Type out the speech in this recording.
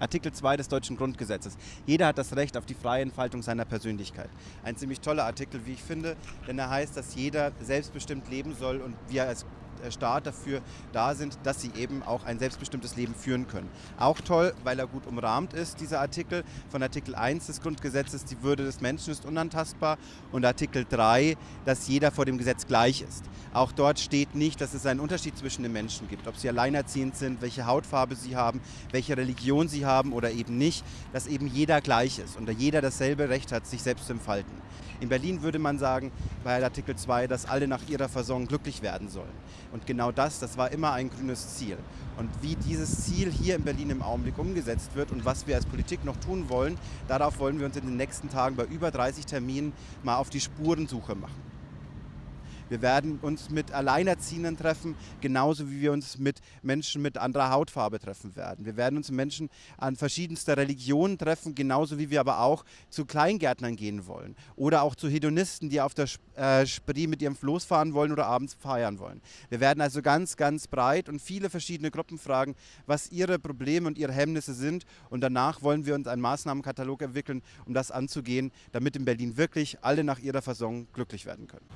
Artikel 2 des deutschen Grundgesetzes. Jeder hat das Recht auf die freie Entfaltung seiner Persönlichkeit. Ein ziemlich toller Artikel, wie ich finde, denn er heißt, dass jeder selbstbestimmt leben soll und wir als Staat dafür da sind, dass sie eben auch ein selbstbestimmtes Leben führen können. Auch toll, weil er gut umrahmt ist, dieser Artikel von Artikel 1 des Grundgesetzes, die Würde des Menschen ist unantastbar und Artikel 3, dass jeder vor dem Gesetz gleich ist. Auch dort steht nicht, dass es einen Unterschied zwischen den Menschen gibt, ob sie alleinerziehend sind, welche Hautfarbe sie haben, welche Religion sie haben oder eben nicht, dass eben jeder gleich ist und jeder dasselbe Recht hat, sich selbst zu entfalten. In Berlin würde man sagen, bei Artikel 2, dass alle nach ihrer Versorgung glücklich werden sollen. Und genau das, das war immer ein grünes Ziel. Und wie dieses Ziel hier in Berlin im Augenblick umgesetzt wird und was wir als Politik noch tun wollen, darauf wollen wir uns in den nächsten Tagen bei über 30 Terminen mal auf die Spurensuche machen. Wir werden uns mit Alleinerziehenden treffen, genauso wie wir uns mit Menschen mit anderer Hautfarbe treffen werden. Wir werden uns mit Menschen an verschiedenster Religionen treffen, genauso wie wir aber auch zu Kleingärtnern gehen wollen. Oder auch zu Hedonisten, die auf der äh, Spree mit ihrem Floß fahren wollen oder abends feiern wollen. Wir werden also ganz, ganz breit und viele verschiedene Gruppen fragen, was ihre Probleme und ihre Hemmnisse sind. Und danach wollen wir uns einen Maßnahmenkatalog entwickeln, um das anzugehen, damit in Berlin wirklich alle nach ihrer Versorgung glücklich werden können.